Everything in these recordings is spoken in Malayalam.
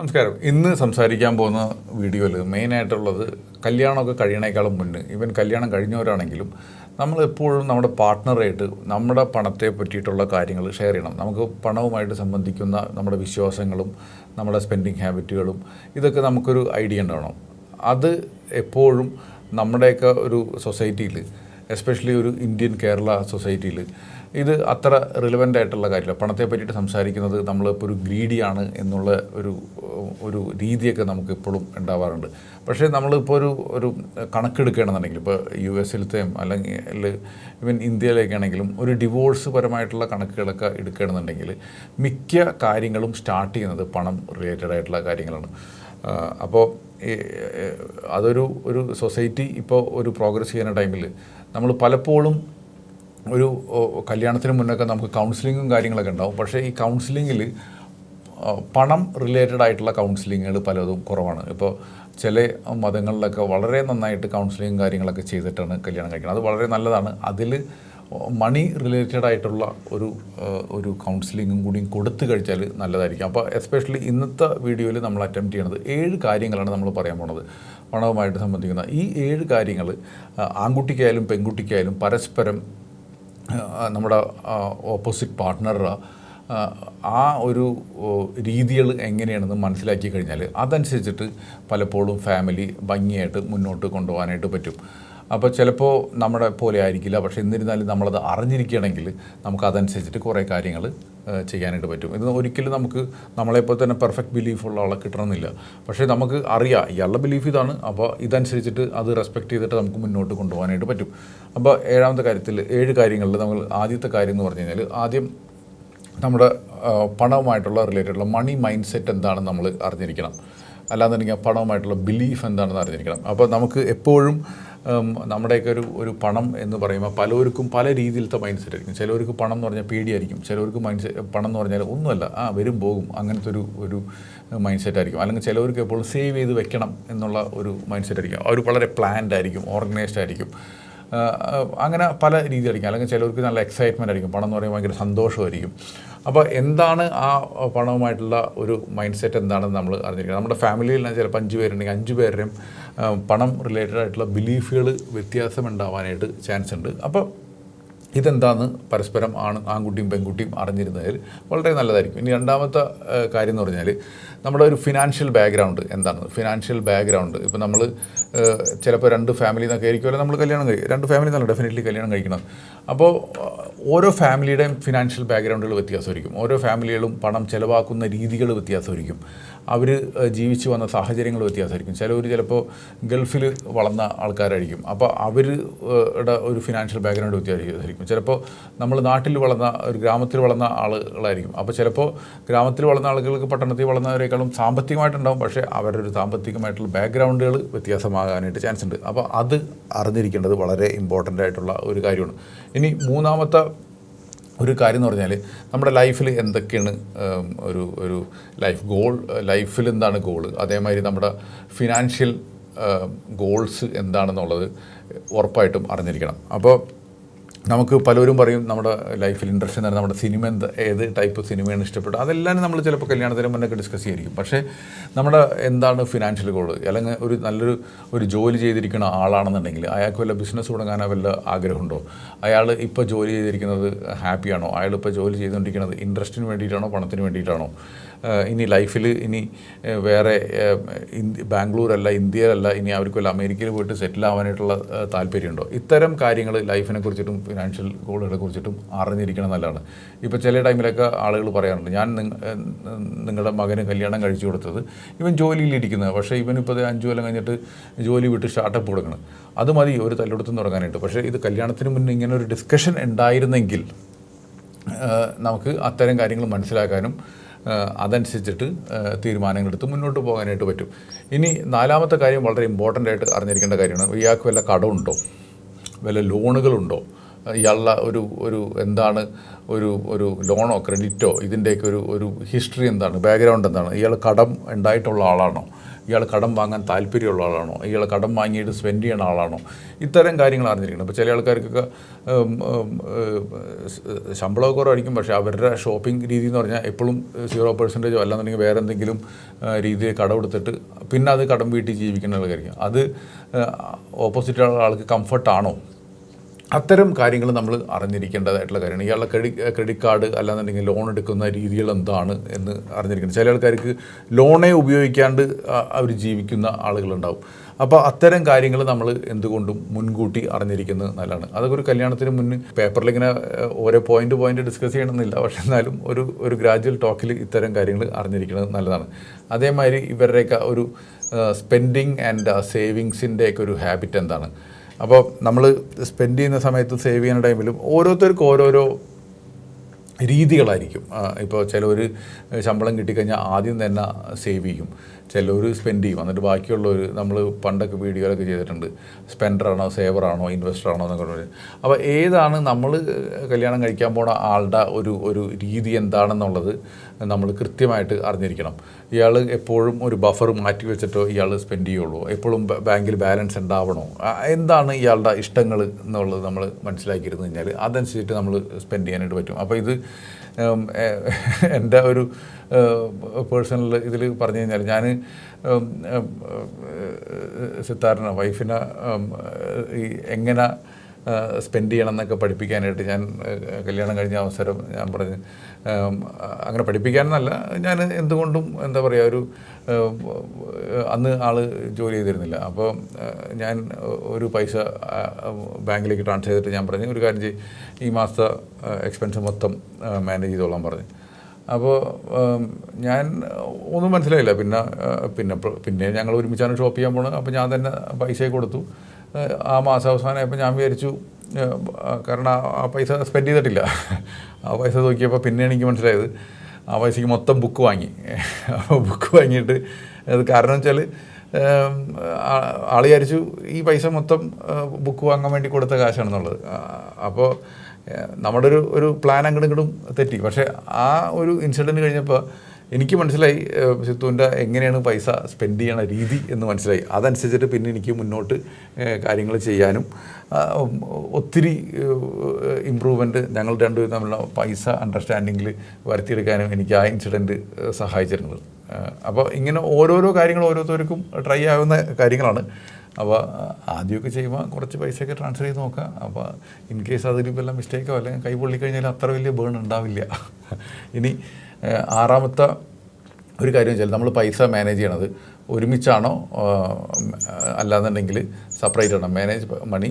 നമസ്കാരം. ഇന്ന് സംസാരിക്കാൻ പോകുന്ന വീഡിയോയിൽ മെയിനായിട്ടുള്ളത് കല്യാണമൊക്കെ കഴിയണേക്കാളും മുന്നേ ഇവൻ കല്യാണം കഴിഞ്ഞവരാണെങ്കിലും നമ്മൾ എപ്പോഴും നമ്മുടെ പാർട്ട്ണറായിട്ട് നമ്മുടെ പണത്തെ പറ്റിയിട്ടുള്ള കാര്യങ്ങൾ ഷെയർ ചെയ്യണം. നമുക്ക് പണവുമായിട്ട് സംബന്ധിക്കുന്ന നമ്മുടെ വിശ്വാസങ്ങളും നമ്മുടെ സ്പെൻഡിങ് ഹാബിറ്റുകളും ഇതൊക്കെ നമുക്കൊരു ഐഡിയ ഉണ്ടാവണം. അത് എപ്പോഴും നമ്മുടെയൊക്കെ ഒരു സൊസൈറ്റിയിൽ എസ്പെഷ്യലി ഒരു ഇന്ത്യൻ കേരള സൊസൈറ്റിയിൽ ഇത് അത്ര റിലവന്റ് ആയിട്ടുള്ള കാര്യമില്ല. പണത്തെ പറ്റിയിട്ട് സംസാരിക്കുന്നത് നമ്മളിപ്പോൾ ഒരു ഗ്രീഡിയാണ് എന്നുള്ള ഒരു ഒരു രീതിയൊക്കെ നമുക്ക് ഇപ്പോഴും ഉണ്ടാവാറുണ്ട്. പക്ഷേ നമ്മളിപ്പോൾ ഒരു ഒരു കണക്കെടുക്കുകയാണെന്നുണ്ടെങ്കിൽ ഇപ്പോൾ യു എസിലത്തെയും അല്ലെങ്കിൽ ഇവൻ ഇന്ത്യയിലേക്കാണെങ്കിലും ഒരു ഡിവോഴ്സ് പരമായിട്ടുള്ള കണക്കുകളൊക്കെ എടുക്കുകയാണെന്നുണ്ടെങ്കിൽ മിക്ക കാര്യങ്ങളും സ്റ്റാർട്ട് ചെയ്യുന്നത് പണം റിലേറ്റഡ് ആയിട്ടുള്ള കാര്യങ്ങളാണ്. അപ്പോൾ അതൊരു ഒരു സൊസൈറ്റി ഇപ്പോൾ ഒരു പ്രോഗ്രസ് ചെയ്യുന്ന ടൈമിൽ നമ്മൾ പലപ്പോഴും ഒരു കല്യാണത്തിന് മുന്നൊക്കെ നമുക്ക് കൗൺസിലിങ്ങും കാര്യങ്ങളൊക്കെ ഉണ്ടാവും. പക്ഷേ ഈ കൗൺസിലിങ്ങിൽ പണം റിലേറ്റഡ് ആയിട്ടുള്ള കൗൺസിലിങ്ങുകൾ പലതും കുറവാണ്. ഇപ്പോൾ ചില മതങ്ങളിലൊക്കെ വളരെ നന്നായിട്ട് കൗൺസിലിങ്ങും കാര്യങ്ങളൊക്കെ ചെയ്തിട്ടാണ് കല്യാണം കഴിക്കുന്നത് അത് വളരെ നല്ലതാണ്. അതിൽ മണി റിലേറ്റഡ് ആയിട്ടുള്ള ഒരു ഒരു കൗൺസിലിങ്ങും കൂടിയും കൊടുത്തു കഴിച്ചാൽ നല്ലതായിരിക്കും. അപ്പോൾ എസ്പെഷ്യലി ഇന്നത്തെ വീഡിയോയിൽ നമ്മൾ അറ്റംപ്റ്റ് ചെയ്യണത് ഏഴ് കാര്യങ്ങളാണ് നമ്മൾ പറയാൻ പോണത്. പണവുമായിട്ട് സംബന്ധിക്കുന്ന ഈ ഏഴ് കാര്യങ്ങൾ ആൺകുട്ടിക്കായാലും പെൺകുട്ടിക്കായാലും പരസ്പരം നമ്മുടെ ഓപ്പോസിറ്റ് പാർട്ട്ണറുടെ ആ ഒരു രീതികൾ എങ്ങനെയാണെന്ന് മനസ്സിലാക്കി കഴിഞ്ഞാൽ അതനുസരിച്ചിട്ട് പലപ്പോഴും ഫാമിലി ഭംഗിയായിട്ട് മുന്നോട്ട് കൊണ്ടുപോകാനായിട്ട് പറ്റും. അപ്പോൾ ചിലപ്പോൾ നമ്മുടെ പോലെ ആയിരിക്കില്ല. പക്ഷേ എന്നിരുന്നാലും നമ്മളത് അറിഞ്ഞിരിക്കുകയാണെങ്കിൽ നമുക്ക് അതനുസരിച്ചിട്ട് കുറേ കാര്യങ്ങൾ ചെയ്യാനായിട്ട് പറ്റും. ഇത് ഒരിക്കലും നമുക്ക് നമ്മളെപ്പോലെ തന്നെ പെർഫെക്റ്റ് ബിലീഫുള്ള ആളെ കിട്ടണമെന്നില്ല. പക്ഷേ നമുക്ക് അറിയാം ഇയാളുടെ ബിലീഫ് ഇതാണ്. അപ്പോൾ ഇതനുസരിച്ചിട്ട് അത് റെസ്പെക്റ്റ് ചെയ്തിട്ട് നമുക്ക് മുന്നോട്ട് കൊണ്ടുപോകാനായിട്ട് പറ്റും. അപ്പോൾ ഏഴാമത്തെ കാര്യത്തിൽ ഏഴ് കാര്യങ്ങളിൽ നമ്മൾ ആദ്യത്തെ കാര്യം എന്ന് പറഞ്ഞു കഴിഞ്ഞാൽ ആദ്യം നമ്മുടെ പണവുമായിട്ടുള്ള റിലേറ്റഡുള്ള മണി മൈൻഡ് സെറ്റ് എന്താണെന്ന് നമ്മൾ അറിഞ്ഞിരിക്കണം. അല്ലാന്നുണ്ടെങ്കിൽ പണവുമായിട്ടുള്ള ബിലീഫ് എന്താണെന്ന് അറിഞ്ഞിരിക്കണം. അപ്പോൾ നമുക്ക് എപ്പോഴും നമ്മുടെയൊക്കെ ഒരു ഒരു പണം എന്ന് പറയുമ്പോൾ പലർക്കും പല രീതിയിലത്തെ മൈൻഡ് സെറ്റ് ആയിരിക്കും. ചിലവർക്ക് പണം എന്ന് പറഞ്ഞാൽ പേടിയായിരിക്കും. ചിലവർക്ക് മൈൻഡ് സെറ്റ് പണം എന്ന് പറഞ്ഞാൽ ഒന്നുമല്ല. ആ വരും പോകും. അങ്ങനത്തെ ഒരു ഒരു മൈൻഡ് സെറ്റ് ആയിരിക്കും. അല്ലെങ്കിൽ ചിലവർക്ക് എപ്പോഴും സേവ് ചെയ്ത് വെക്കണം എന്നുള്ള ഒരു മൈൻഡ് സെറ്റ് ആയിരിക്കും അവർ വളരെ പ്ലാൻഡ് ആയിരിക്കും ഓർഗനൈസ്ഡ് ആയിരിക്കും. അങ്ങനെ പല രീതിയിലായിരിക്കും. അല്ലെങ്കിൽ ചിലർക്ക് നല്ല എക്സൈറ്റ്മെന്റ് ആയിരിക്കും. പണം എന്ന് പറയുമ്പോൾ ഭയങ്കര സന്തോഷമായിരിക്കും. അപ്പോൾ എന്താണ് ആ പണവുമായിട്ടുള്ള ഒരു മൈൻഡ് സെറ്റ് എന്താണെന്ന് നമ്മൾ അറിഞ്ഞിരിക്കണം. നമ്മുടെ ഫാമിലിയിൽ ചിലപ്പോൾ അഞ്ച് പേരുണ്ടെങ്കിൽ അഞ്ച് പേരുടെയും പണം റിലേറ്റഡ് ആയിട്ടുള്ള ബിലീഫുകൾ വ്യത്യാസം ഉണ്ടാവാനായിട്ട് ചാൻസ് ഉണ്ട്. അപ്പോൾ ഇതെന്താന്ന് പരസ്പരം ആണ് ആൺകുട്ടിയും പെൺകുട്ടിയും അറിഞ്ഞിരുന്നതിൽ വളരെ നല്ലതായിരിക്കും. ഇനി രണ്ടാമത്തെ കാര്യം എന്ന് പറഞ്ഞാൽ നമ്മുടെ ഒരു ഫിനാൻഷ്യൽ ബാക്ക്ഗ്രൗണ്ട് എന്താണ്? ഫിനാൻഷ്യൽ ബാക്ക്ഗ്രൗണ്ട് ഇപ്പോൾ നമ്മൾ ചിലപ്പോൾ രണ്ട് ഫാമിലി എന്നൊക്കെ ആയിരിക്കുമല്ലോ നമ്മൾ കല്യാണം കഴിക്കും രണ്ട് ഫാമിലി എന്നല്ല ഡെഫിനറ്റ്ലി കല്യാണം കഴിക്കണം. അപ്പോൾ ഓരോ ഫാമിലിയുടെയും ഫിനാൻഷ്യൽ ബാക്ക്ഗ്രൗണ്ടുകൾ വ്യത്യാസമായിരിക്കും. ഓരോ ഫാമിലികളും പണം ചിലവാക്കുന്ന രീതികൾ വ്യത്യാസമായിരിക്കും. അവർ ജീവിച്ചു വന്ന സാഹചര്യങ്ങൾ വ്യത്യാസമായിരിക്കും ചിലവർ ചിലപ്പോൾ ഗൾഫിൽ വളർന്ന ആൾക്കാരായിരിക്കും. അപ്പോൾ അവരുടെ ഒരു ഫിനാൻഷ്യൽ ബാക്ക്ഗ്രൗണ്ട് വ്യത്യാസമായിരിക്കും ചിലപ്പോൾ നമ്മൾ നാട്ടിൽ വളർന്ന ഒരു ഗ്രാമത്തിൽ വളർന്ന ആളുകളായിരിക്കും. അപ്പോൾ ചിലപ്പോൾ ഗ്രാമത്തിൽ വളർന്ന ആളുകൾക്ക് പട്ടണത്തിൽ വളർന്നവരെക്കാളും സാമ്പത്തികമായിട്ടുണ്ടാവും. പക്ഷേ അവരുടെ ഒരു സാമ്പത്തികമായിട്ടുള്ള ബാക്ക്ഗ്രൗണ്ടുകൾ വ്യത്യാസമാകാനായിട്ട് ചാൻസ് ഉണ്ട്. അപ്പോൾ അത് അറിഞ്ഞിരിക്കേണ്ടത് വളരെ ഇമ്പോർട്ടന്റ് ആയിട്ടുള്ള ഒരു കാര്യമാണ്. ഇനി മൂന്നാമത്തെ ഒരു കാര്യം എന്ന് പറഞ്ഞാൽ നമ്മുടെ ലൈഫിൽ എന്തൊക്കെയാണ് ഒരു ഒരു ലൈഫ് ഗോൾ ലൈഫിൽ എന്താണ് ഗോൾ അതേമാതിരി നമ്മുടെ ഫിനാൻഷ്യൽ ഗോൾസ് എന്താണെന്നുള്ളത് ഉറപ്പായിട്ടും അറിഞ്ഞിരിക്കണം. അപ്പോൾ നമുക്ക് പലരും പറയും നമ്മുടെ ലൈഫിൽ ഇൻട്രസ്റ്റ് എന്ന് നമ്മുടെ സിനിമ എന്ത് ഏത് ടൈപ്പ് സിനിമയാണ് ഇഷ്ടപ്പെട്ടത്. അതെല്ലാം നമ്മൾ ചിലപ്പോൾ കല്യാണത്തിന് മുന്നൊക്കെ ഡിസ്കസ് ചെയ്തിരിക്കും. പക്ഷേ നമ്മുടെ എന്താണ് ഫിനാൻഷ്യൽ ഗോൾ അല്ലെങ്കിൽ ഒരു നല്ലൊരു ഒരു ജോലി ചെയ്തിരിക്കുന്ന ആളാണെന്നുണ്ടെങ്കിൽ അയാൾക്ക് വല്ല ബിസിനസ് തുടങ്ങാനോ വല്ല ആഗ്രഹമുണ്ടോ? അയാൾ ഇപ്പോൾ ജോലി ചെയ്തിരിക്കുന്നത് ഹാപ്പിയാണോ? അയാൾ ഇപ്പോൾ ജോലി ചെയ്തുകൊണ്ടിരിക്കുന്നത് ഇൻട്രസ്റ്റിന് വേണ്ടിയിട്ടാണോ? പണത്തിന് വേണ്ടിയിട്ടാണോ? ഇനി ലൈഫിൽ ഇനി വേറെ ബാംഗ്ലൂരല്ല ഇന്ത്യയിലല്ല ഇനി അവർക്ക് വല്ല അമേരിക്കയിൽ പോയിട്ട് സെറ്റിൽ ആവാനായിട്ടുള്ള താല്പര്യമുണ്ടോ? ഇത്തരം കാര്യങ്ങൾ ലൈഫിനെ കുറിച്ചിട്ടും ഫിനാൻഷ്യൽ ഗോളുകളെ കുറിച്ചിട്ടും അറിഞ്ഞിരിക്കണം നല്ലതാണ്. ഇപ്പോൾ ചില ടൈമിലൊക്കെ ആളുകൾ പറയാറുണ്ട് ഞാൻ നിങ്ങളുടെ മകന് കല്യാണം കഴിച്ചു കൊടുത്തത് ഇവൻ ജോലിയിലിരിക്കുന്നത് പക്ഷേ ഇവൻ ഇപ്പോൾ അഞ്ച് കൊല്ലം കഴിഞ്ഞിട്ട് ജോലി വിട്ട് സ്റ്റാർട്ടപ്പ് കൊടുക്കണം. അത് മതി ഒരു തല്ലെടുത്തും തുടങ്ങാനായിട്ട്. പക്ഷേ ഇത് കല്യാണത്തിന് മുന്നേ ഇങ്ങനെ ഒരു ഡിസ്കഷൻ ഉണ്ടായിരുന്നെങ്കിൽ നമുക്ക് അത്തരം കാര്യങ്ങൾ മനസ്സിലാക്കാനും അതനുസരിച്ചിട്ട് തീരുമാനങ്ങളെടുത്ത് മുന്നോട്ട് പോകാനായിട്ട് പറ്റും. ഇനി നാലാമത്തെ കാര്യം വളരെ ഇമ്പോർട്ടന്റ് ആയിട്ട് അറിഞ്ഞിരിക്കേണ്ട കാര്യമാണ്. ഇയാൾക്ക് വല്ല കടമുണ്ടോ? വല്ല ലോണുകളുണ്ടോ ഇയാളുടെ ഒരു ഒരു എന്താണ് ഒരു ഒരു ലോണോ ക്രെഡിറ്റോ ഇതിന്റെയൊക്കെ ഒരു ഒരു ഹിസ്റ്ററി എന്താണ് ബാക്ക്ഗ്രൗണ്ട് എന്താണ്? ഇയാൾ കടം ഉണ്ടായിട്ടുള്ള ആളാണോ? ഇയാൾ കടം വാങ്ങാൻ താല്പര്യമുള്ള ആളാണോ? ഇയാൾ കടം വാങ്ങിയിട്ട് സ്പെൻഡ് ചെയ്യുന്ന ആളാണോ? ഇത്തരം കാര്യങ്ങൾ അറിഞ്ഞിരിക്കണം. അപ്പോൾ ചില ആൾക്കാർക്കൊക്കെ ശമ്പളമൊക്കെ കുറവായിരിക്കും. പക്ഷേ അവരുടെ ഷോപ്പിംഗ് രീതി എന്ന് പറഞ്ഞാൽ എപ്പോഴും സീറോ പെർസെന്റേജോ അല്ലാന്നുണ്ടെങ്കിൽ വേറെ എന്തെങ്കിലും രീതിയിൽ കടമെടുത്തിട്ട് പിന്നെ അത് കടം വീട്ടിൽ ജീവിക്കുന്ന ആൾക്കായിരിക്കും അത് ഓപ്പോസിറ്റ് ആൾക്ക് കംഫർട്ടാണോ? അത്തരം കാര്യങ്ങൾ നമ്മൾ അറിഞ്ഞിരിക്കേണ്ടതായിട്ടുള്ള കാര്യമാണ്. ഇയാളുടെ ക്രെഡിറ്റ് ക്രെഡിറ്റ് കാർഡ് അല്ലാന്നുണ്ടെങ്കിൽ ലോൺ എടുക്കുന്ന രീതികൾ എന്താണ് എന്ന് അറിഞ്ഞിരിക്കണം. ചില ആൾക്കാർക്ക് ലോണേ ഉപയോഗിക്കാണ്ട് അവർ ജീവിക്കുന്ന ആളുകളുണ്ടാവും. അപ്പോൾ അത്തരം കാര്യങ്ങൾ നമ്മൾ എന്തുകൊണ്ടും മുൻകൂട്ടി അറിഞ്ഞിരിക്കുന്നത് നല്ലതാണ്. അതൊക്കെ ഒരു കല്യാണത്തിന് മുന്നേ പേപ്പറിൽ ഇങ്ങനെ ഓരോ പോയിന്റ് പോയിന്റ് ഡിസ്കസ് ചെയ്യണമെന്നില്ല. പക്ഷെ എന്നാലും ഒരു ഒരു ഗ്രാജുവൽ ടോക്കിൽ ഇത്തരം കാര്യങ്ങൾ അറിഞ്ഞിരിക്കുന്നത് നല്ലതാണ്. അതേമാതിരി ഇവരുടെയൊക്കെ ഒരു സ്പെൻഡിങ് ആൻഡ് സേവിങ്സിന്റെയൊക്കെ ഒരു ഹാബിറ്റ് എന്താണ്? അപ്പോൾ നമ്മൾ സ്പെൻഡ് ചെയ്യുന്ന സമയത്ത് സേവ് ചെയ്യുന്ന ടൈമിലും ഓരോരുത്തർക്കും ഓരോരോ രീതികളായിരിക്കും. ഇപ്പോൾ ചിലവർ ശമ്പളം കിട്ടിക്കഴിഞ്ഞാൽ ആദ്യം തന്നെ സേവ് ചെയ്യും. ചിലവർ സ്പെൻഡ് ചെയ്യും. എന്നിട്ട് ബാക്കിയുള്ളവർ നമ്മൾ പണ്ടൊക്കെ വീഡിയോയിലൊക്കെ ചെയ്തിട്ടുണ്ട്. സ്പെൻഡറാണോ സേവറാണോ ഇൻവെസ്റ്ററാണോ എന്നൊക്കെ പറഞ്ഞു. അപ്പോൾ ഏതാണ് നമ്മൾ കല്യാണം കഴിക്കാൻ പോണ ആളുടെ ഒരു ഒരു രീതി എന്താണെന്നുള്ളത് നമ്മൾ കൃത്യമായിട്ട് അറിഞ്ഞിരിക്കണം. ഇയാൾ എപ്പോഴും ഒരു ബഫർ മാറ്റി വെച്ചിട്ടോ ഇയാൾ സ്പെൻഡ് ചെയ്യുള്ളൂ. എപ്പോഴും ബാങ്കിൽ ബാലൻസ് ഉണ്ടാവണോ? എന്താണ് ഇയാളുടെ ഇഷ്ടങ്ങൾ എന്നുള്ളത് നമ്മൾ മനസ്സിലാക്കിയിരുന്നു കഴിഞ്ഞാൽ അതനുസരിച്ചിട്ട് നമ്മൾ സ്പെൻഡ് ചെയ്യാനായിട്ട് പറ്റും. അപ്പോൾ ഇത് എന്റെ ഒരു പേഴ്സണൽ ഇതിൽ പറഞ്ഞു കഴിഞ്ഞാൽ ഞാൻ സിത്താറിനെ വൈഫിനെ ഈ എങ്ങനെ സ്പെൻഡ് ചെയ്യണം എന്നൊക്കെ പഠിപ്പിക്കാനായിട്ട് ഞാൻ കല്യാണം കഴിഞ്ഞ അവസരം ഞാൻ പറഞ്ഞ്. അങ്ങനെ പഠിപ്പിക്കാനെന്നല്ല ഞാൻ എന്തുകൊണ്ടും എന്താ പറയുക ഒരു അന്ന് ആൾ ജോലി ചെയ്തിരുന്നില്ല. അപ്പോൾ ഞാൻ ഒരു പൈസ ബാങ്കിലേക്ക് ട്രാൻസ്ഫർ ചെയ്തിട്ട് ഞാൻ പറഞ്ഞു ഒരു കാര്യം ചെയ്യും ഈ മാസത്തെ എക്സ്പെൻസ് മൊത്തം മാനേജ് ചെയ്തോളാൻ പറഞ്ഞു. അപ്പോൾ ഞാൻ ഒന്നും മനസ്സിലായില്ല. പിന്നെ പിന്നെ പിന്നെ ഞങ്ങൾ ഒരുമിച്ചാണ് ഷോപ്പ് ചെയ്യാൻ പോണത്. അപ്പോൾ ഞാൻ തന്നെ പൈസ കൊടുത്തു. ആ, മാസം അവസാനമായപ്പോൾ ഞാൻ വിചാരിച്ചു കാരണം ആ- ആ പൈസ സ്പെൻഡ് ചെയ്തിട്ടില്ല. ആ പൈസ നോക്കിയപ്പോൾ പിന്നെ എനിക്ക് മനസ്സിലായത്. ആ പൈസയ്ക്ക് മൊത്തം ബുക്ക് വാങ്ങി. അപ്പോൾ ബുക്ക് വാങ്ങിയിട്ട് അത് കാരണം വെച്ചാൽ ആൾ വിചാരിച്ചു ഈ പൈസ മൊത്തം ബുക്ക് വാങ്ങാൻ വേണ്ടി കൊടുത്ത കാശാണെന്നുള്ളത്. അപ്പോൾ നമ്മുടെ ഒരു ഒരു പ്ലാൻ അങ്ങോട്ടും ഇങ്ങോട്ടും തെറ്റി. പക്ഷേ ആ ഒരു ഇൻസിഡന്റ് കഴിഞ്ഞപ്പോൾ എനിക്ക് മനസ്സിലായി സിത്തുവിന്റെ എങ്ങനെയാണ് പൈസ സ്പെൻഡ് ചെയ്യണ രീതി എന്ന് മനസ്സിലായി. അതനുസരിച്ചിട്ട് പിന്നെ എനിക്ക് മുന്നോട്ട് കാര്യങ്ങൾ ചെയ്യാനും ഒത്തിരി ഇമ്പ്രൂവ്മെന്റ് ഞങ്ങൾ രണ്ടുപേരും തമ്മിലുള്ള പൈസ അണ്ടർസ്റ്റാൻഡിങ്ങിൽ വരുത്തിയെടുക്കാനും എനിക്ക് ആ ഇൻസിഡന്റ് സഹായിച്ചിരുന്നത്. അപ്പോൾ ഇങ്ങനെ ഓരോരോ കാര്യങ്ങൾ ഓരോരുത്തർക്കും ട്രൈ ആവുന്ന കാര്യങ്ങളാണ്. അപ്പോൾ ആദ്യമൊക്കെ ചെയ്യുമ്പോൾ കുറച്ച് പൈസയൊക്കെ ട്രാൻസ്ഫർ ചെയ്ത് നോക്കാം അപ്പോൾ ഇൻ കേസ് അതിൽ വല്ല മിസ്റ്റേക്കോ അല്ലെങ്കിൽ കൈ പൊള്ളിക്കഴിഞ്ഞാൽ അത്ര വലിയ ബേൺ ഉണ്ടാവില്ല. ഇനി ആറാമത്തെ ഒരു കാര്യം വെച്ചാൽ നമ്മൾ പൈസ മാനേജ് ചെയ്യണത് ഒരുമിച്ചാണോ അല്ലാന്നുണ്ടെങ്കിൽ സെപ്പറേറ്റ് ആണോ? Manage money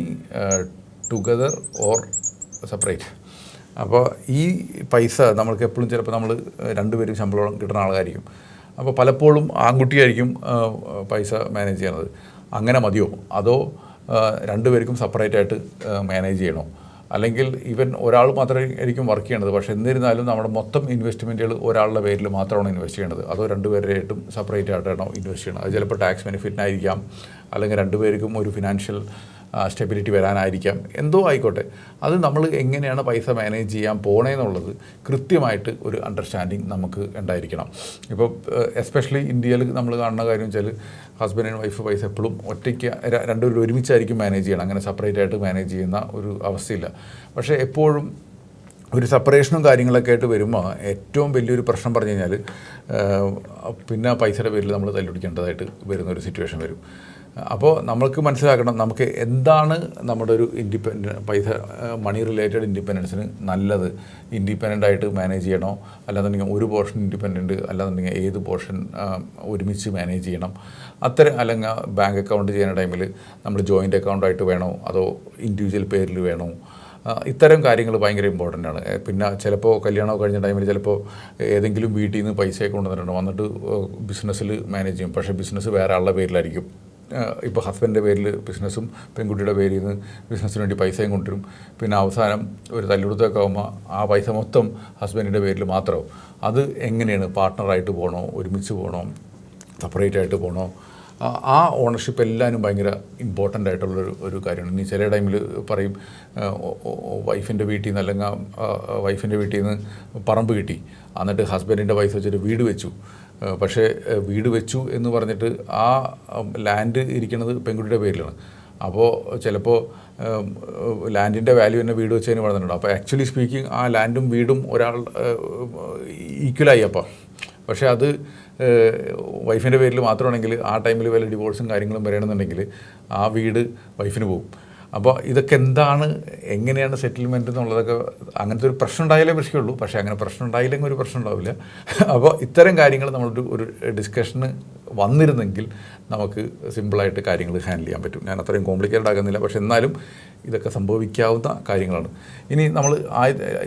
together or separate അപ്പോൾ ഈ പൈസ നമ്മൾക്ക് എപ്പോഴും ചിലപ്പോൾ നമ്മൾ രണ്ടുപേരും ശമ്പളം കിട്ടുന്ന ആൾക്കായിരിക്കും അപ്പോൾ പലപ്പോഴും ആൺകുട്ടിയായിരിക്കും പൈസ മാനേജ് ചെയ്യണത്. അങ്ങനെ മതിയോ? അതോ രണ്ടുപേർക്കും സെപ്പറേറ്റായിട്ട് മാനേജ് ചെയ്യണോ? അല്ലെങ്കിൽ ഇവൻ ഒരാൾ മാത്രമേ ആയിരിക്കും വർക്ക് ചെയ്യേണ്ടത് പക്ഷേ എന്നിരുന്നാലും നമ്മുടെ മൊത്തം ഇൻവെസ്റ്റ്മെന്റുകൾ ഒരാളുടെ പേരിൽ മാത്രമാണ് ഇൻവെസ്റ്റ് ചെയ്യേണ്ടത് അതോ രണ്ടുപേരായിട്ടും സെപ്പറേറ്റ് ആയിട്ടാണോ ഇൻവെസ്റ്റ് ചെയ്യണം അത് ചിലപ്പോൾ ടാക്സ് ബെനിഫിറ്റിനായിരിക്കാം അല്ലെങ്കിൽ രണ്ടുപേർക്കും ഒരു ഫിനാൻഷ്യൽ സ്റ്റെബിലിറ്റി വരാനായിരിക്കാം. എന്തോ ആയിക്കോട്ടെ. അത് നമ്മൾ എങ്ങനെയാണ് പൈസ മാനേജ് ചെയ്യാൻ പോണേന്നുള്ളത് കൃത്യമായിട്ട് ഒരു അണ്ടർസ്റ്റാൻഡിങ് നമുക്ക് ഉണ്ടായിരിക്കണം. ഇപ്പോൾ എസ്പെഷ്യലി ഇന്ത്യയിൽ നമ്മൾ കാണുന്ന കാര്യം വെച്ചാൽ ഹസ്ബൻഡ് ആൻഡ് വൈഫ് പൈസ എപ്പോഴും ഒറ്റയ്ക്ക് രണ്ടുപേരും ഒരുമിച്ചായിരിക്കും മാനേജ് ചെയ്യണം. അങ്ങനെ സെപ്പറേറ്റ് ആയിട്ട് മാനേജ് ചെയ്യുന്ന ഒരു അവസ്ഥയില്ല. പക്ഷേ എപ്പോഴും ഒരു സെപ്പറേഷനും കാര്യങ്ങളൊക്കെ ആയിട്ട് വരുമ്പോൾ ഏറ്റവും വലിയൊരു പ്രശ്നം പറഞ്ഞു കഴിഞ്ഞാൽ പിന്നെ പൈസയുടെ പേരിൽ നമ്മൾ തല്ലുപിടിക്കേണ്ടതായിട്ട് വരുന്ന ഒരു സിറ്റുവേഷൻ വരും. അപ്പോൾ നമ്മൾക്ക് മനസ്സിലാക്കണം നമുക്ക് എന്താണ് നമ്മുടെ ഒരു ഇൻഡിപെൻഡൻ പൈസ മണി റിലേറ്റഡ് ഇൻഡിപെൻഡൻസിന് നല്ലത്. ഇൻഡിപെൻഡന്റ് ആയിട്ട് മാനേജ് ചെയ്യണോ? അല്ലാന്നുണ്ടെങ്കിൽ ഒരു പോർഷൻ ഇൻഡിപെൻഡന്റ് അല്ലാന്നുണ്ടെങ്കിൽ ഏത് പോർഷൻ ഒരുമിച്ച് മാനേജ് ചെയ്യണം? അത്തരം അല്ലെങ്കിൽ ബാങ്ക് അക്കൗണ്ട് ചെയ്യുന്ന ടൈമിൽ നമ്മൾ ജോയിന്റ് അക്കൗണ്ടായിട്ട് വേണോ? അതോ ഇൻഡിവിജ്വൽ പേരിൽ വേണോ? ഇത്തരം കാര്യങ്ങൾ ഭയങ്കര ഇമ്പോർട്ടന്റ് ആണ്. പിന്നെ ചിലപ്പോൾ കല്യാണം കഴിഞ്ഞ ടൈമിൽ ചിലപ്പോൾ ഏതെങ്കിലും വീട്ടിൽ നിന്ന് പൈസയൊക്കെ കൊണ്ടുവന്നിട്ടുണ്ട്? വന്നിട്ട് ബിസിനസ്സിൽ മാനേജ് ചെയ്യും. പക്ഷേ ബിസിനസ് വേറെ ആളുടെ പേരിലായിരിക്കും. ഇപ്പോൾ ഹസ്ബൻഡിന്റെ പേരിൽ ബിസിനസ്സും പെൺകുട്ടിയുടെ പേരിൽ നിന്ന് ബിസിനസ്സിന് വേണ്ടി പൈസയും കൊണ്ടുവരും. പിന്നെ അവസാനം ഒരു തല്ലുകൊടുത്തൊക്കെ ആകുമ്പോൾ ആ പൈസ മൊത്തം ഹസ്ബൻഡിന്റെ പേരിൽ മാത്രമാവും. അത് എങ്ങനെയാണ് പാർട്ട്ണറായിട്ട് പോകണോ ഒരുമിച്ച് പോകണോ സെപ്പറേറ്റ് ആയിട്ട് പോകണോ ആ- ഓണർഷിപ്പ് എല്ലാവരും ഭയങ്കര ഇമ്പോർട്ടന്റ് ആയിട്ടുള്ളൊരു ഒരു കാര്യമാണ്. ഇനി ചില ടൈമിൽ പറയും വൈഫിന്റെ വീട്ടിൽ നിന്ന് അല്ലെങ്കിൽ വൈഫിന്റെ വീട്ടിൽ നിന്ന് പറമ്പ് കിട്ടി. എന്നിട്ട് ഹസ്ബൻഡിന്റെ വൈഫ് വെച്ചിട്ട് വീട് വെച്ചു. പക്ഷേ വീട് വെച്ചു എന്ന് പറഞ്ഞിട്ട് ആ ലാൻഡ് ഇരിക്കുന്നത് പെൺകുട്ടിയുടെ പേരിലാണ്. അപ്പോൾ ചിലപ്പോൾ ലാൻഡിന്റെ വാല്യൂ തന്നെ വീട് വെച്ചതിന് പറഞ്ഞിട്ടുണ്ട്. അപ്പോൾ ആക്ച്വലി സ്പീക്കിംഗ് ആ ലാൻഡും വീടും ഒരാൾ ഈക്വലായി അപ്പോൾ പക്ഷേ അത് വൈഫിന്റെ പേരിൽ മാത്രമാണെങ്കിൽ ആ ടൈമിൽ വല്ല ഡിവോഴ്സും കാര്യങ്ങളും വരണമെന്നുണ്ടെങ്കിൽ ആ വീട് വൈഫിന് പോകും. അപ്പോൾ ഇതൊക്കെ എന്താണ് എങ്ങനെയാണ് സെറ്റിൽമെന്റ് എന്നുള്ളതൊക്കെ അങ്ങനത്തെ ഒരു പ്രശ്നം ഉണ്ടായാലേ പ്രശ്നമുള്ളൂ. പക്ഷേ അങ്ങനെ പ്രശ്നം ഉണ്ടായില്ലെങ്കിൽ ഒരു പ്രശ്നം ഉണ്ടാവില്ല. അപ്പോൾ ഇത്തരം കാര്യങ്ങൾ നമ്മളൊരു ഒരു ഡിസ്കഷന് വന്നിരുന്നെങ്കിൽ നമുക്ക് സിമ്പിളായിട്ട് കാര്യങ്ങൾ ഹാൻഡിൽ ചെയ്യാൻ പറ്റും. ഞാൻ അത്രയും കോംപ്ലിക്കേറ്റഡ് ആകുന്നില്ല പക്ഷേ എന്നാലും ഇതൊക്കെ സംഭവിക്കാവുന്ന കാര്യങ്ങളാണ്. ഇനി നമ്മൾ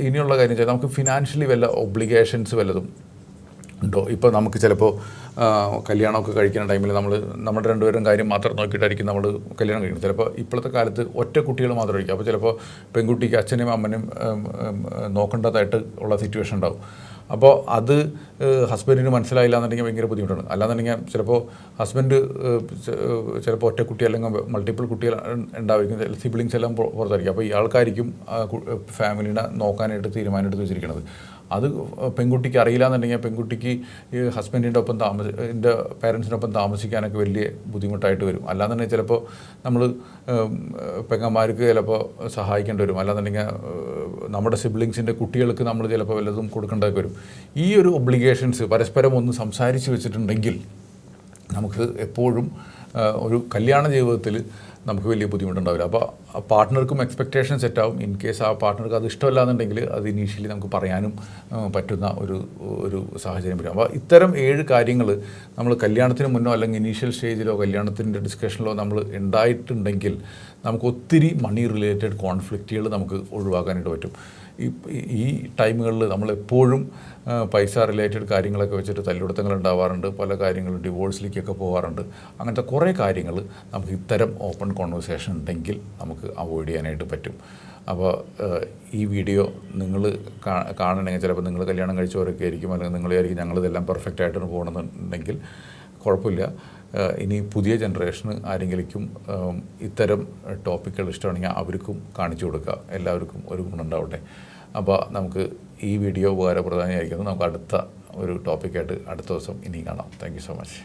ഇനിയുള്ള കാര്യം വെച്ചാൽ നമുക്ക് ഫിനാൻഷ്യലി വല്ല ഒബ്ലിഗേഷൻസ് വല്ലതും ഉണ്ടോ? ഇപ്പോൾ നമുക്ക് ചിലപ്പോൾ കല്യാണമൊക്കെ കഴിക്കുന്ന ടൈമിൽ നമ്മൾ നമ്മുടെ രണ്ടുപേരും കാര്യം മാത്രം നോക്കിയിട്ടായിരിക്കും നമ്മൾ കല്യാണം കഴിക്കുന്നത്. ചിലപ്പോൾ ഇപ്പോഴത്തെ കാലത്ത് ഒറ്റ കുട്ടികൾ മാത്രമായിരിക്കും അപ്പോൾ ചിലപ്പോൾ പെൺകുട്ടിക്ക് അച്ഛനും അമ്മനും നോക്കേണ്ടതായിട്ട് ഉള്ള സിറ്റുവേഷൻ ഉണ്ടാവും. അപ്പോൾ അത് ഹസ്ബൻഡിന് മനസ്സിലായില്ല എന്നുണ്ടെങ്കിൽ ഭയങ്കര ബുദ്ധിമുട്ടാണ്. അല്ലാന്നുണ്ടെങ്കിൽ ചിലപ്പോൾ ഹസ്ബൻഡ് ചിലപ്പോൾ ഒറ്റ കുട്ടി അല്ലെങ്കിൽ മൾട്ടിപ്പിൾ കുട്ടികൾ ഉണ്ടായിരിക്കും. സിബ്ലിങ്സ് എല്ലാം പുറ- പുറത്തായിരിക്കും. അപ്പോൾ ഈ ആൾക്കാരിക്കും ഫാമിലിനെ നോക്കാനായിട്ട് തീരുമാനമെടുത്ത് വെച്ചിരിക്കുന്നത് അത് പെൺകുട്ടിക്ക് അറിയില്ല എന്നുണ്ടെങ്കിൽ പെൺകുട്ടിക്ക് ഈ ഹസ്ബൻഡിന്റെ ഒപ്പം താമസ എന്റെ പേരൻസിനൊപ്പം താമസിക്കാനൊക്കെ വലിയ ബുദ്ധിമുട്ടായിട്ട് വരും. അല്ലാന്നുണ്ടെങ്കിൽ ചിലപ്പോൾ നമ്മൾ പെങ്ങന്മാർക്ക് ചിലപ്പോൾ സഹായിക്കേണ്ടി വരും. അല്ലാന്നുണ്ടെങ്കിൽ നമ്മുടെ സിബ്ലിങ്സിന്റെ കുട്ടികൾക്ക് നമ്മൾ ചിലപ്പോൾ വല്ലതും കൊടുക്കേണ്ടതൊക്കെ വരും. ഈ ഒരു ഒബ്ലിഗേഷൻസ് പരസ്പരം ഒന്ന് സംസാരിച്ച് വെച്ചിട്ടുണ്ടെങ്കിൽ നമുക്ക് എപ്പോഴും ഒരു കല്യാണ ജീവിതത്തിൽ നമുക്ക് വലിയ ബുദ്ധിമുട്ടുണ്ടാവില്ല. അപ്പോൾ ആ പാർട്ട്ണർക്കും എക്സ്പെക്റ്റേഷൻ സെറ്റാവും ഇൻ കേസ് ആ പാർട്ട്ണർക്ക് അത് ഇഷ്ടമല്ല എന്നുണ്ടെങ്കിൽ അത് ഇനീഷ്യലി നമുക്ക് പറയാനും പറ്റുന്ന ഒരു ഒരു സാഹചര്യം വരും. അപ്പോൾ ഇത്തരം ഏഴ് കാര്യങ്ങൾ നമ്മൾ കല്യാണത്തിന് മുന്നോ അല്ലെങ്കിൽ ഇനീഷ്യൽ സ്റ്റേജിലോ കല്യാണത്തിന്റെ ഡിസ്കഷനിലോ നമ്മൾ ഉണ്ടായിട്ടുണ്ടെങ്കിൽ നമുക്ക് ഒത്തിരി മണി റിലേറ്റഡ് കോൺഫ്ലിക്റ്റുകൾ നമുക്ക് ഒഴിവാക്കാനായിട്ട് പറ്റും. ഈ ടൈമുകളിൽ നമ്മളെപ്പോഴും പൈസ റിലേറ്റഡ് കാര്യങ്ങളൊക്കെ വെച്ചിട്ട് തല്ലിടുത്തങ്ങൾ ഉണ്ടാവാറുണ്ട് പല കാര്യങ്ങളും ഡിവോഴ്സിലേക്കൊക്കെ പോകാറുണ്ട് അങ്ങനത്തെ കുറേ കാര്യങ്ങൾ നമുക്ക് ഇത്തരം ഓപ്പൺ കോൺവെർസേഷൻ ഉണ്ടെങ്കിൽ നമുക്ക് അവോയ്ഡ് ചെയ്യാനായിട്ട് പറ്റും. അപ്പോൾ ഈ വീഡിയോ നിങ്ങൾ കാണണമെങ്കിൽ ചിലപ്പോൾ നിങ്ങൾ കല്യാണം കഴിച്ചവരൊക്കെ ആയിരിക്കും. അല്ലെങ്കിൽ നിങ്ങൾ ആയിരിക്കും ഞങ്ങളിതെല്ലാം പെർഫെക്റ്റ് ആയിട്ടാണ് പോകണമെന്നുണ്ടെങ്കിൽ കുഴപ്പമില്ല. ഇനി പുതിയ ജനറേഷന് ആരെങ്കിലും ഇത്തരം ടോപ്പിക്കുകൾ ഇഷ്ടമാണെങ്കിൽ അവർക്കും കാണിച്ചു കൊടുക്കുക. എല്ലാവർക്കും ഒരു ഗുണമുണ്ടാവട്ടെ അപ്പോൾ നമുക്ക് ഈ വീഡിയോ ഉപകാരപ്രദമായിരിക്കുന്നത് നമുക്ക് അടുത്ത ഒരു ടോപ്പിക്കായിട്ട് അടുത്ത ദിവസം ഇനി കാണാം. Thank so much